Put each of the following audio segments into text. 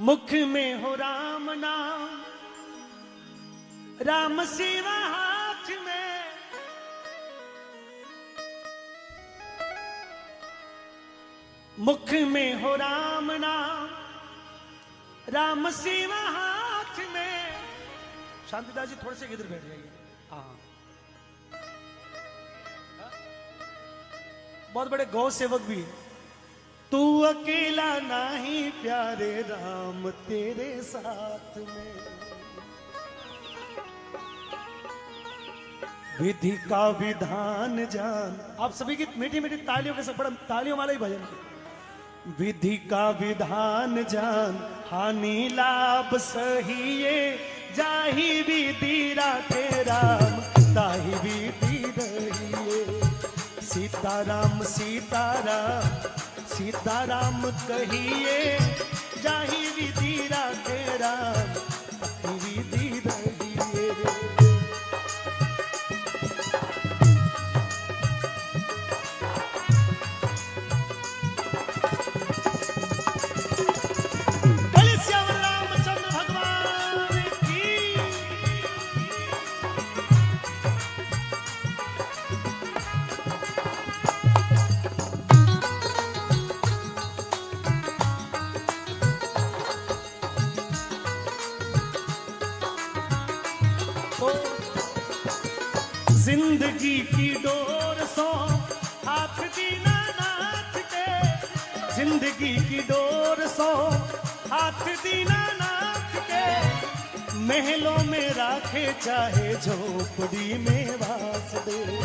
मुख में हो राम नाम राम सेवा हाथ में। मुख में हो राम नाम राम सेवा हाथ में। शांतिदास जी थोड़े से इधर बैठ जाइए। हाँ। बहुत बड़े गौ सेवक भी है। तू अकेला नहीं प्यारे राम तेरे साथ में। विधि का विधान जान। आप सभी की मीठी मीठी तालियों के साथ बड़ा तालियों वाला ही भजन। विधि का विधान जान। हानि लाभ सहिए जाही विधि राखे राम ताही विधि रहिए सीताराम सीताराम सीताराम कहिए जाही विधि राधे राम। नाथ के। महलों में राखे चाहे झोपड़ी में वास दे।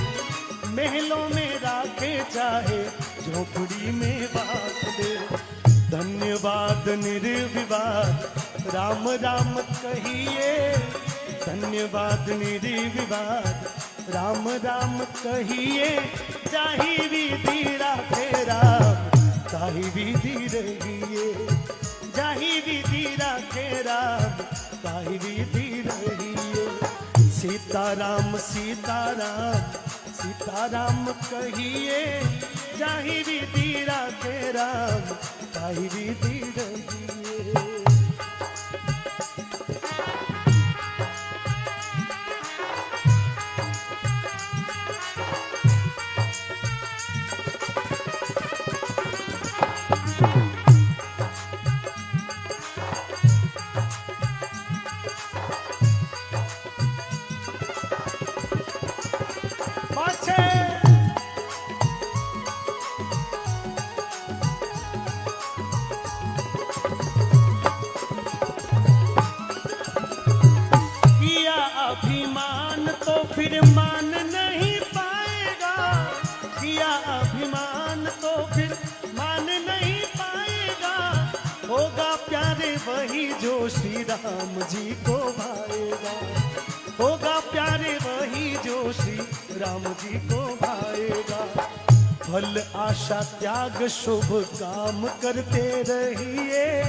महलों में राखे चाहे झोपड़ी में वास दे। धन्यवाद, निर्विवाद, राम राम कहिए। धन्यवाद, निर्विवाद, राम राम कहिए। जाही विधि राखे राम, ताही विधि रहिए। जाही विधि राखे राम ताही विधि रहिए सीताराम सीताराम सीताराम कहिए, जाही विधि राखे राम ताही विधि रहिए श्री राम जी को भाएगा। होगा प्यारे वही जो श्री राम जी को भाएगा। फल, आशा, त्याग, शुभ काम करते रहिए।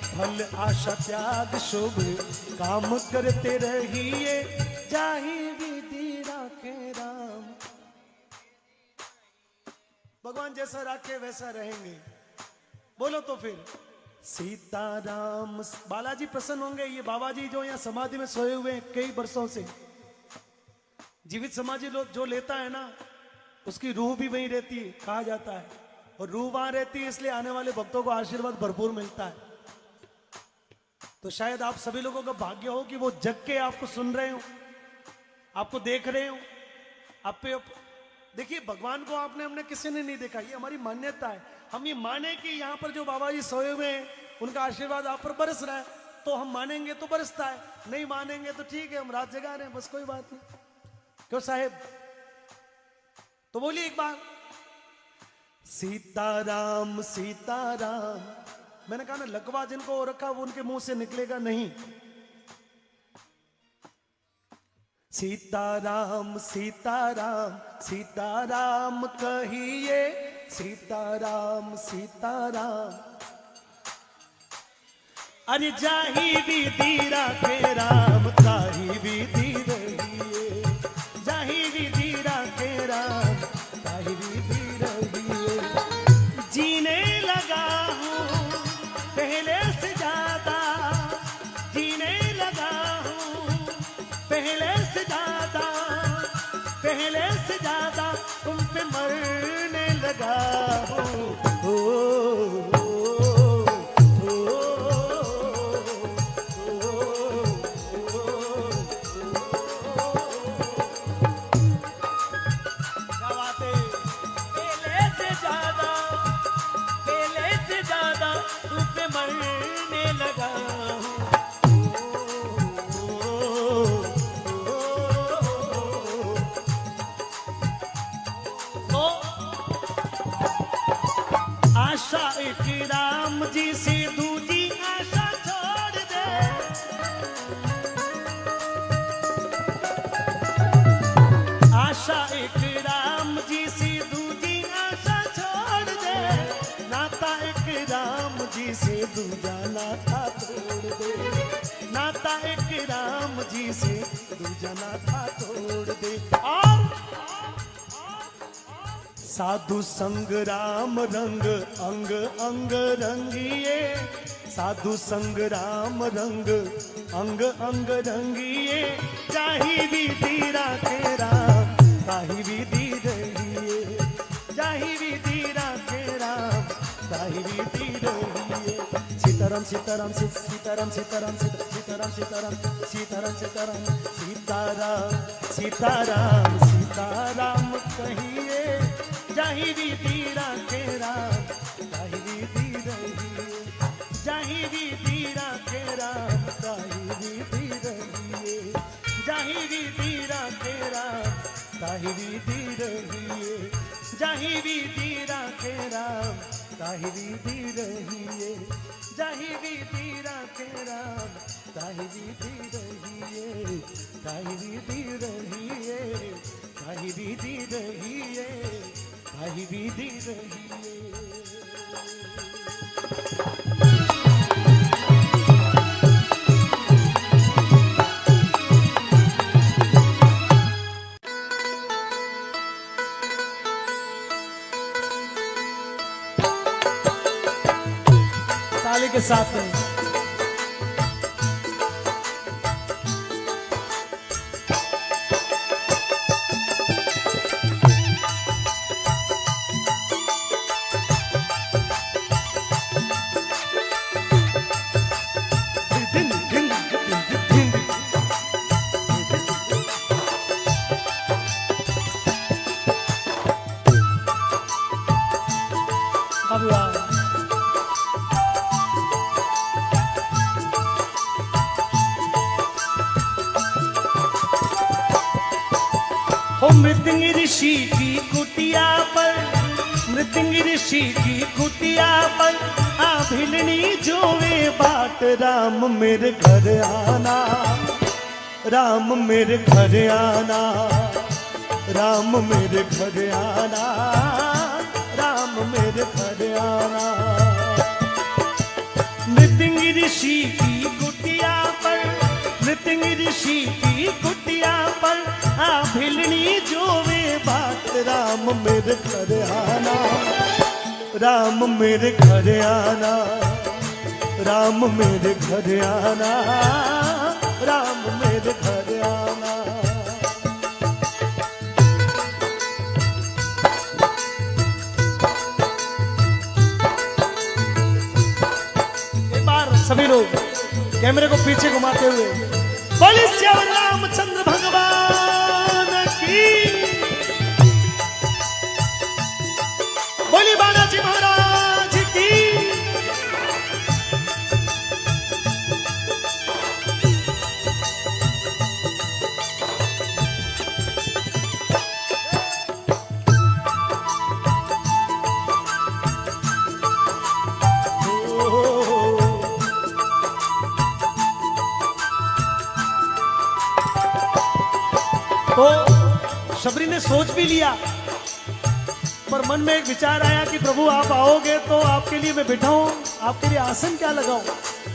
फल, आशा, त्याग, शुभ काम करते रहिए। जाही विधि राखे राम। भगवान जैसा राखे वैसा रहेंगे। बोलो तो फिर। सीताराम, बालाजी प्रसन्न होंगे। ये बाबा जी जो यहाँ समाधि में सोए हुए हैं कई वर्षों से। जीवित समाधि लोग जो लेता है ना, उसकी रूह भी वहीं रहती है, कहा जाता है। और रूह वहाँ रहती है, इसलिए आने वाले भक्तों को आशीर्वाद भरपूर मिलता है। तो शायद आप सभी लोगों का भाग्य हो कि वो जग के आपको सुन रहे हो, आपको देख रहे हो। आप पे देखिए, भगवान को आपने हमने किसी ने नहीं देखा। ये हमारी मान्यता है। हम ये माने कि यहाँ पर जो बाबा जी सोए हुए हैं, उनका आशीर्वाद आप पर बरस रहा है तो हम मानेंगे तो बरसता है, नहीं मानेंगे तो ठीक है, हम रात जगा रहे हैं, बस कोई बात नहीं। क्यों साहेब? तो बोलिए एक बार। सीताराम सीताराम, मैंने कहा ना, लकवा जिनको रखा, वो उनके मुँह से निकलेगा नहीं। सीताराम सीताराम सीताराम कहिए सीताराम सीताराम। अरे जाही विधि के राम ताही भी धीरे जाही विधि के राम ताही विधि रहिए। जीने लगा हूँ, पहले से ज़्यादा। जीने लगा हूँ, पहले से ज़्यादा, पहले से ज़्यादा। तुम पे मर ಬೆಳಗಾ आशा एक राम जी से दूजी आशा छोड़ दे। आशा एक राम जी से दूजी आशा छोड़ दे। नाता एक राम जी से दूजा नाता तोड़ दे। नाता एक राम जी से दूजा नाता तोड़ दे। और साधु संग राम रंग अंग अंग रंगिए। साधु संग राम रंग अंग अंग रंगिए। जाही विधि राखे राम ताही विधि रहिए। जाही विधि राखे राम ताही विधि रहिए। सीताराम सीताराम सीताराम सीताराम सीता- सीताराम सीताराम सीताराम सीताराम सीताराम सीताराम सीताराम कहिए। जाही विधि राखे राम जाही विधि रहिए जाही विधि राखे राम ताही विधि रहिए जाही विधि राखे राम ताही विधि रहिए जाही विधि राखे राम ताही विधि रहिए रहिए ताली के साथ में मृदंग ऋषि की कुटिया पर, मृदंग ऋषि की कुटिया पर आ भिलनी जोवे बाट, राम मेरे घर आना, राम मेरे घर आना, राम मेरे घर आना, राम मेरे घर आना। नृतिंग ऋषि की कुटिया पर नृतिंग ऋषि की कुटिया पर आ भिलनी जो वे बात, राम मेरे घर आना। राम मेरे घर आना। राम मेरे घर आना। राम मेरे घर आना। एक बार सभी लोग कैमरे को पीछे घुमाते हुए। बोले श्याम रामचंद्र भगवान। की बोली बालाजी सोच भी लिया। पर मन में एक विचार आया कि प्रभु, आप आओगे तो आपके लिए मैं बिठाऊं? आपके लिए आसन क्या लगाऊँ?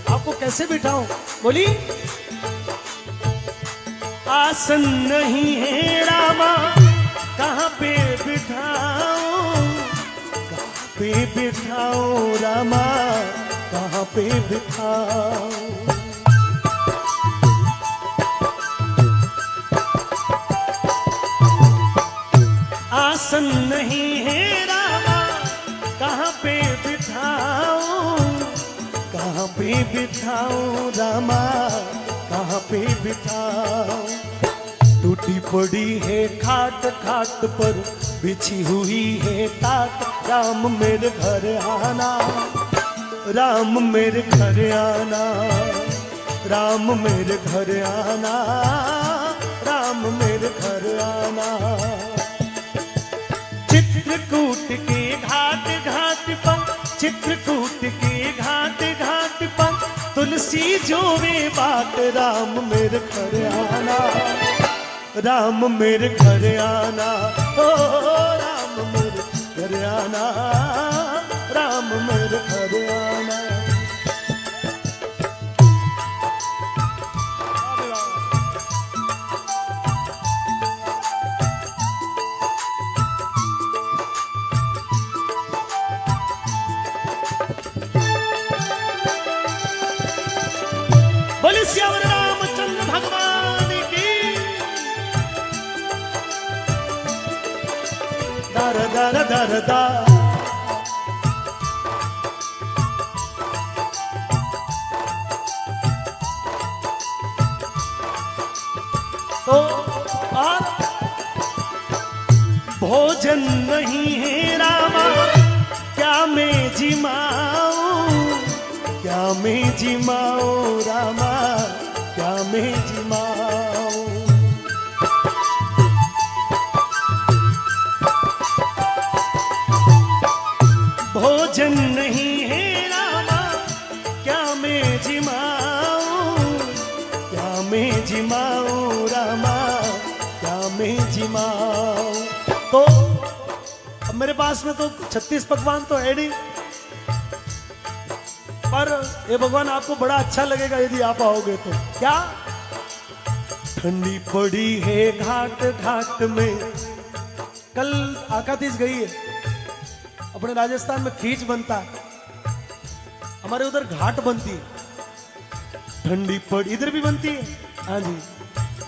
आपको कैसे बिठाऊं? बोली, आसन नहीं है रामा, कहाँ पे बिठाऊं? कहाँ पे बिठाऊं रामा? कहाँ पे बिठाऊं? आसन नहीं है रामा। कहाँ पे बिठाऊं? कहाँ पे बिठाऊं रामा? कहाँ पे बिठाऊं? टूटी पड़ी है खाट खाट पर बिछी हुई है तात। राम मेरे घर आना। राम मेरे घर आना। राम मेरे घर आना। राम मेरे घर आना। चित्रकूट के घाट घाट पर, चित्रकूट के घाट घाट पर, तुलसी जो वे बात राम मेरे घर आना। राम मेरे घर आना, ओ, राम मेरे घर आना, राम मेरे घर आना। दर दर दर, दा। तो और भोजन नहीं है रामा, क्या मैं जिमाऊं? क्या मैं जिमाऊं रामा? क्या मैं जिमाऊं? पास में तो 36 पकवान तो है नहीं। पर ये भगवान आपको बड़ा अच्छा लगेगा यदि आप आओगे तो। क्या? ठंडी पड़ी है घाट घाट में। कल आकातीस गई है। अपने राजस्थान में खींच बनता है। हमारे उधर घाट बनती है। ठंडी पड़ी, इधर भी बनती है। हाँ जी।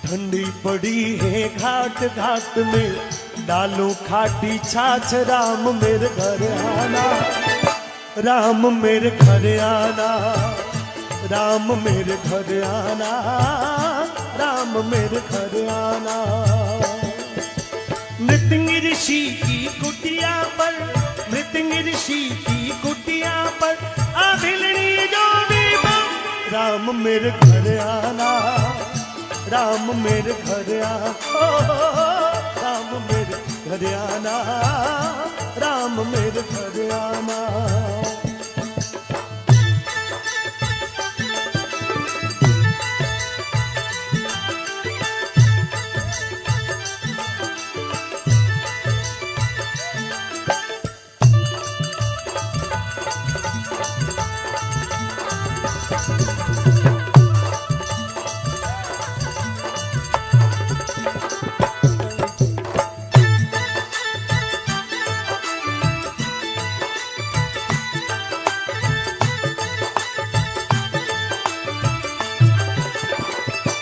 ठंडी पड़ी है घाट घाट में। डालो खाटी छाछ, राम मेरे घर आना। राम मेरे घर आना। राम मेरे घर आना। राम मेरे घर आना। मृत्यंग ऋषि की कुटिया पर मृत्यंग ऋषि की कुटिया पर अभिलनी जो भी राम मेरे घर आना। राम मेरे घर आ ओ, राम मेरे घर आना राम मेरे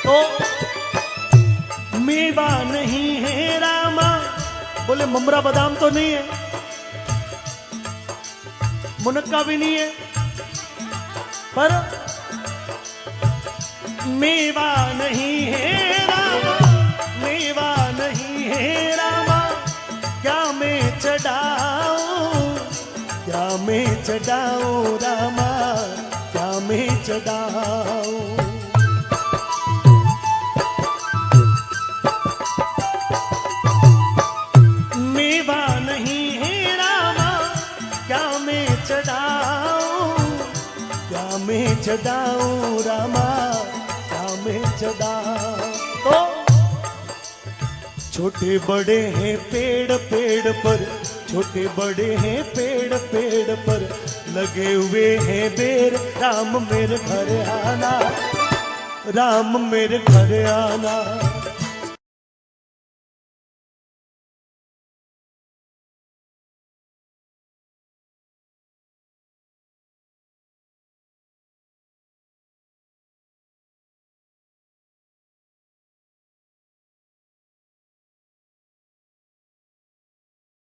तो मेवा नहीं है रामा। बोले, ममरा बादाम तो नहीं है। मुनक्का भी नहीं है। पर मेवा नहीं है रामा। मेवा नहीं है रामा। क्या मैं चढ़ाऊं? क्या मैं चढ़ाऊं रामा? क्या मैं चढ़ाऊं? चढ़ाऊं रामा मैं चढ़ाऊं। तो? छोटे बड़े हैं पेड़ पेड़ पर छोटे बड़े हैं पेड़ पेड़ पर। लगे हुए हैं बेर राम मेरे घर आना राम मेरे घर आना।